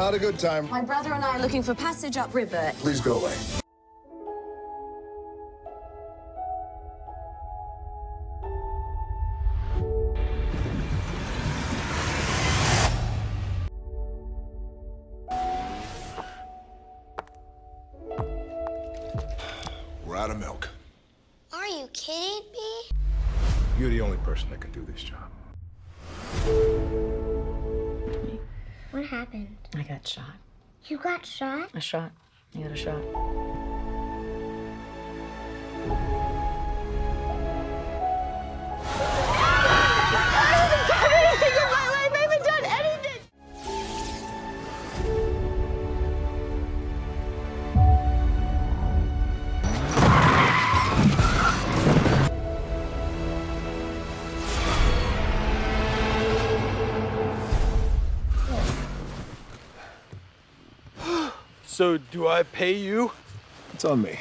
Not a good time. My brother and I are looking for passage upriver. Please go away. We're out of milk. Are you kidding me? You're the only person that can do this job. Happened? I got shot. You got shot? A shot. I got a shot. So do I pay you? It's on me.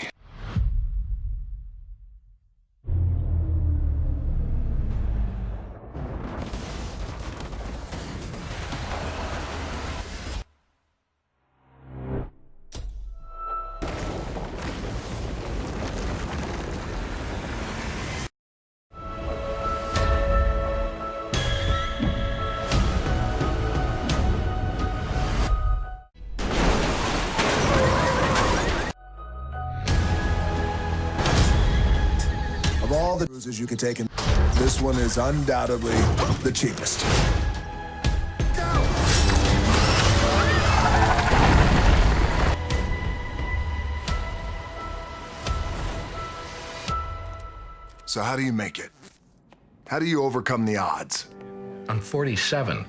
Of all the cruises you could take, in, this one is undoubtedly the cheapest. So how do you make it? How do you overcome the odds? I'm 47.